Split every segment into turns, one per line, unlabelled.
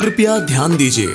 कृपया ध्यान दीजिए।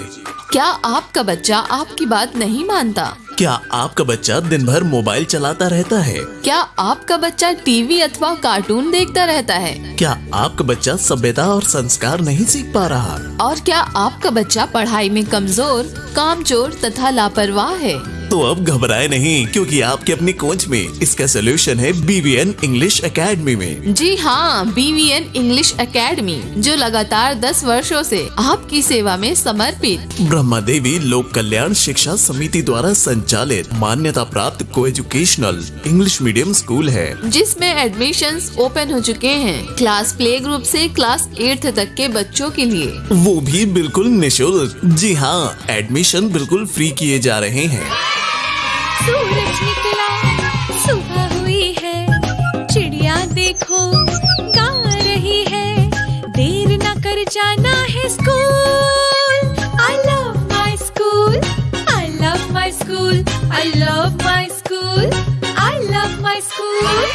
क्या आपका बच्चा आपकी बात नहीं मानता?
क्या आपका बच्चा दिन भर मोबाइल चलाता रहता है?
क्या आपका बच्चा टीवी अथवा कार्टून देखता रहता है?
क्या आपका बच्चा सभ्यता और संस्कार नहीं सीख पा रहा?
और क्या आपका बच्चा पढ़ाई में कमज़ोर कामचोर तथा लापरवाह है?
तो अब घबराए नहीं क्योंकि आपके अपनी कोच में इसका सोल्यूशन है बीवीएन इंग्लिश अकेडमी में।
जी हाँ बीवीएन इंग्लिश अकेडमी जो लगातार 10 वर्षों से आपकी सेवा में समर्पित।
ब्रह्मा देवी लोक कल्याण शिक्षा समिति द्वारा संचालित मान्यता प्राप्त को एजुकेशनल इंग्लिश मीडियम स्कूल है।
जिसमें एडमिशन ओपन हो चुके हैं। क्लास प्ले ग्रुप ऐसी क्लास एट्थ तक के बच्चों के लिए।
वो भी बिल्कुल निशुल्क। जी हाँ एडमिशन बिल्कुल फ्री किए जा रहे हैं।
सूरज निकला, सुबह हुई है, चिड़िया देखो, गा रही है। देर न कर जाना है school. I love my school I love my school I love my school I love my school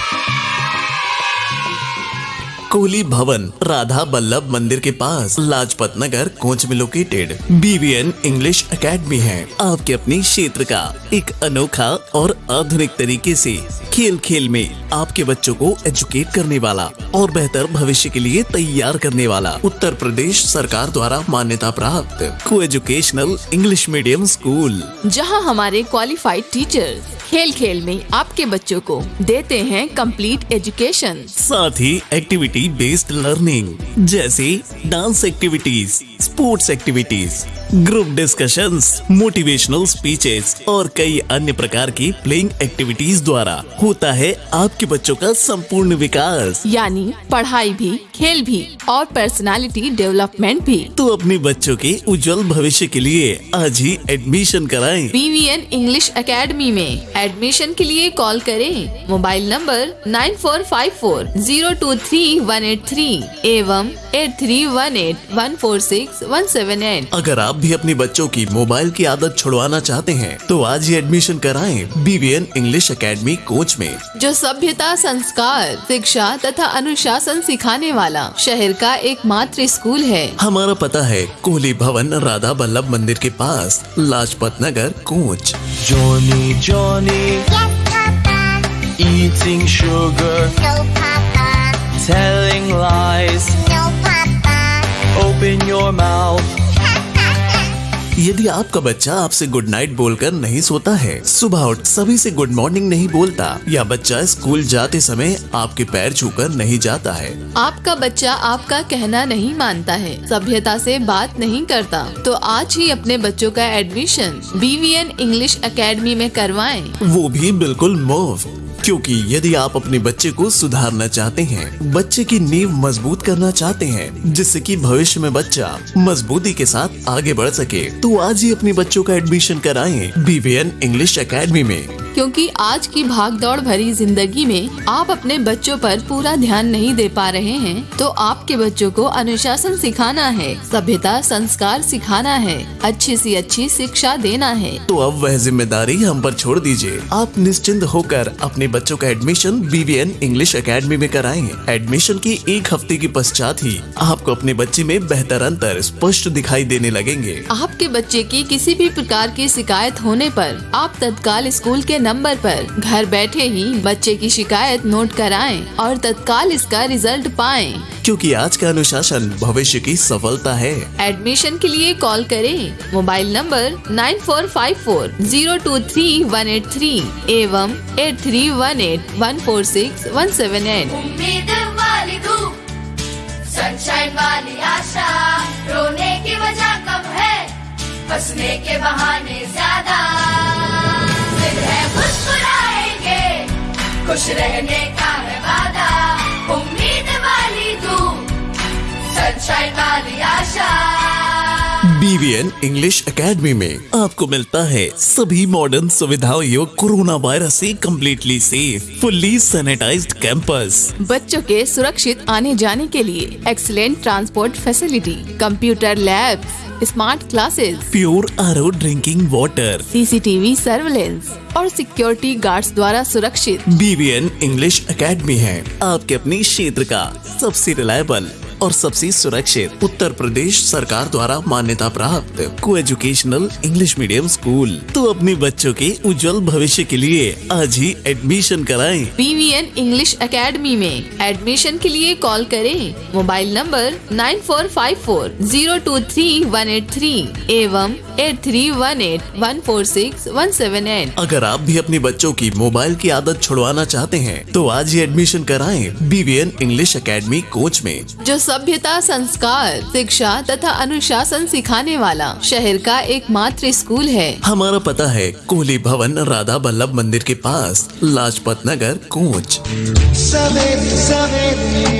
Kohli Bhawan Radha Ballabh Mandir के पास लाजपत नगर कोच में लोकेटेड बीवीएन इंग्लिश एकेडमी है। आपके अपने क्षेत्र का एक अनोखा और आधुनिक तरीके से खेल खेल में आपके बच्चों को एजुकेट करने वाला और बेहतर भविष्य के लिए तैयार करने वाला उत्तर प्रदेश सरकार द्वारा मान्यता प्राप्त को एजुकेशनल इंग्लिश मीडियम स्कूल
जहाँ हमारे क्वालिफाइड टीचर खेल खेल में आपके बच्चों को देते हैं कंप्लीट एजुकेशन
साथ ही एक्टिविटी बेस्ड लर्निंग जैसे dance activities sports activities group discussions motivational speeches और कई अन्य प्रकार की प्लेइंग एक्टिविटीज़ द्वारा होता है आपके बच्चों का संपूर्ण विकास।
यानी पढ़ाई भी खेल भी और पर्सनालिटी डेवलपमेंट भी।
तो अपने बच्चों के उज्जवल भविष्य के लिए आज ही एडमिशन कराएँ।
बीवीएन इंग्लिश एकेडमी में एडमिशन के लिए कॉल करें। Mobile number nine four five four zero two three one eight three एवं eight three one eight one four six one seven eight
अगर आप भी अपने बच्चों की मोबाइल की आदत छुड़वाना चाहते हैं तो आज ही एडमिशन कराएँ बीवीएन इंग्लिश एकेडमी कोच में
जो सभ्यता संस्कार शिक्षा तथा अनुशासन सिखाने वाला शहर का एकमात्र स्कूल है
हमारा पता है कोहली भवन राधा बल्लभ मंदिर के पास Lajpat Nagar coach
Johny Papa.
eating sugar,
No, Papa.
Telling lies.
No, Papa.
Open your mouth.
यदि आपका बच्चा आपसे गुड नाइट बोलकर नहीं सोता है सुबह उठ सभी से गुड मॉर्निंग नहीं बोलता या बच्चा स्कूल जाते समय आपके पैर छूकर नहीं जाता है
आपका बच्चा आपका कहना नहीं मानता है सभ्यता से बात नहीं करता तो आज ही अपने बच्चों का एडमिशन बीवीएन इंग्लिश एकेडमी में करवाएँ।
वो भी बिल्कुल मुफ़्त क्योंकि यदि आप अपने बच्चे को सुधारना चाहते हैं, बच्चे की नींव मज़बूत करना चाहते हैं, जिससे कि भविष्य में बच्चा मजबूती के साथ आगे बढ़ सके तो आज ही अपने बच्चों का एडमिशन कराएँ बीवीएन इंग्लिश अकेडमी में।
क्योंकि आज की भाग दौड़ भरी ज़िंदगी में आप अपने बच्चों पर पूरा ध्यान नहीं दे पा रहे हैं तो आपके बच्चों को अनुशासन सिखाना है सभ्यता संस्कार सिखाना है अच्छी सी अच्छी शिक्षा देना है।
तो अब वह ज़िम्मेदारी हम पर छोड़ दीजिए। आप निश्चिंत होकर अपने बच्चों का एडमिशन बीवीएन इंग्लिश अकेडमी में कराएँ एडमिशन की एक हफ़्ते के पश्चात ही आपको अपने बच्चे में बेहतर अंतर स्पष्ट दिखाई देने लगेंगे।
आपके बच्चे की किसी भी प्रकार की शिकायत होने पर आप तत्काल स्कूल के नंबर पर घर बैठे ही बच्चे की शिकायत नोट कराएँ और तत्काल इसका रिज़ल्ट पाएँ।
क्योंकि आज का अनुशासन भविष्य की सफलता है।
एडमिशन के लिए कॉल करें। Mobile number nine four five four zero two three one eight three एवं eight three one eight one four six one seven eight.
उम्मीद वाली सनशाइन वाली आशा रोने की वजह कब है? हंसने के बहाने खुश रहने का है वादा। उम्मीद वाली धूप सनशाइन वाली आशा।
बीवीएन इंग्लिश एकेडमी में आपको मिलता है सभी मॉडर्न सुविधाओं युक्त कोरोना वायरस से completely safe fully sanitized campus
बच्चों के सुरक्षित आने जाने के लिए excellent transport facility computer labs smart classes
pure R O drinking water
CCTV surveillance और सिक्योरिटी गार्ड्स द्वारा सुरक्षित.
बीवीएन इंग्लिश एकेडमी है। आपके अपने क्षेत्र का सबसे रिलायबल और सबसे सुरक्षित। उत्तर प्रदेश सरकार द्वारा मान्यता प्राप्त। को एजुकेशनल इंग्लिश मीडियम स्कूल तो अपने बच्चों के उज्जवल भविष्य के लिए आज ही एडमिशन कराएँ।
बीवीएन इंग्लिश एकेडमी में एडमिशन के लिए कॉल करें। Mobile number nine four five four zero two three one eight three एवं eight three one eight one four six one seven eight
अगर आप भी अपने बच्चों की मोबाइल की आदत छुड़वाना चाहते हैं तो आज ही एडमिशन कराएँ बीवीएन इंग्लिश एकेडमी कोच में।
जो सभ्यता संस्कार शिक्षा तथा अनुशासन सिखाने वाला शहर का एकमात्र स्कूल है।
हमारा पता है कोहली भवन राधा बल्लभ मंदिर के पास लाजपत नगर कोच।
सवेरे सवेरे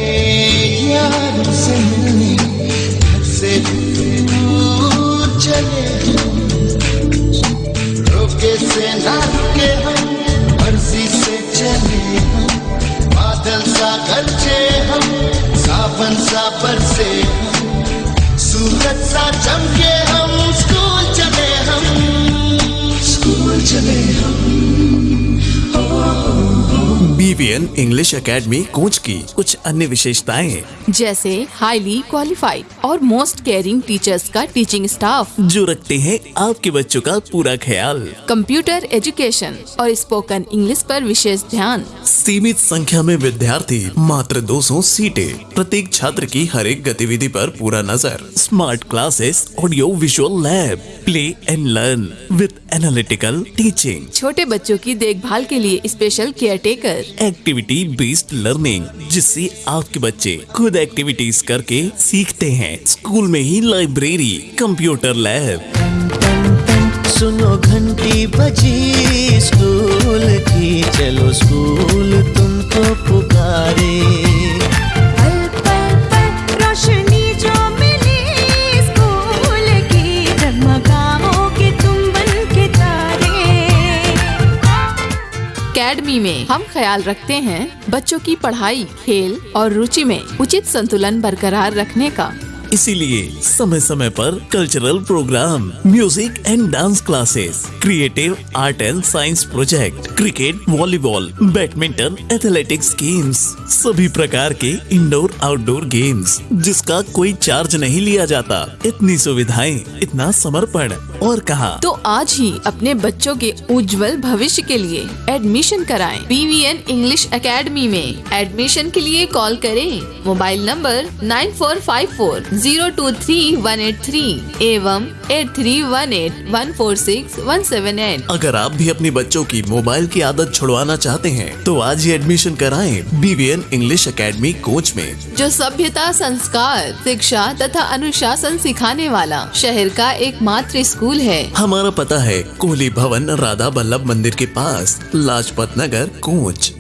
बीवीएन इंग्लिश एकेडमी कोच की कुछ अन्य विशेषताएँ
जैसे हाईली क्वालिफाइड और मोस्ट केयरिंग टीचर्स का टीचिंग स्टाफ
जो रखते हैं आपके बच्चों का पूरा ख्याल।
कंप्यूटर एजुकेशन और स्पोकन इंग्लिश पर विशेष ध्यान।
सीमित संख्या में विद्यार्थी मात्र 200 सीटें प्रत्येक छात्र की हर एक गतिविधि पर पूरा नज़र। Smart classes audio visual lab play and learn with analytical teaching
छोटे बच्चों की देखभाल के लिए special caretaker
activity based learning जिससे आपके बच्चे खुद एक्टिविटीज़ करके सीखते हैं। स्कूल में ही लाइब्रेरी कंप्यूटर लैब
सुनो घंटी बजी स्कूल की चलो स्कूल तुमको पुकारे।
अकेडमी में हम ख्याल रखते हैं बच्चों की पढ़ाई, खेल और रुचि में उचित संतुलन बरकरार रखने का।
इसीलिए समय समय पर cultural programme music and dance classes creative art and science project cricket volleyball badminton athletics games सभी प्रकार के इंडोर आउटडोर गेम्स जिसका कोई चार्ज नहीं लिया जाता। इतनी सुविधाएँ, इतना समर्पण। और कहा
तो आज ही अपने बच्चों के उज्जवल भविष्य के लिए एडमिशन कराएँ बीवीएन इंग्लिश एकेडमी में। एडमिशन के लिए कॉल करें। Mobile number nine four five four zero two three one eight three एवं eight three one eight one four six one seven eight
अगर आप भी अपने बच्चों की मोबाइल की आदत छुड़वाना चाहते हैं तो आज ही एडमिशन कराएँ बीवीएन इंग्लिश एकेडमी कोच में।
जो सभ्यता संस्कार शिक्षा तथा अनुशासन सिखाने वाला शहर का एकमात्र स्कूल है।
हमारा पता है कोहली भवन राधा बल्लभ मंदिर के पास लाजपत नगर कोच।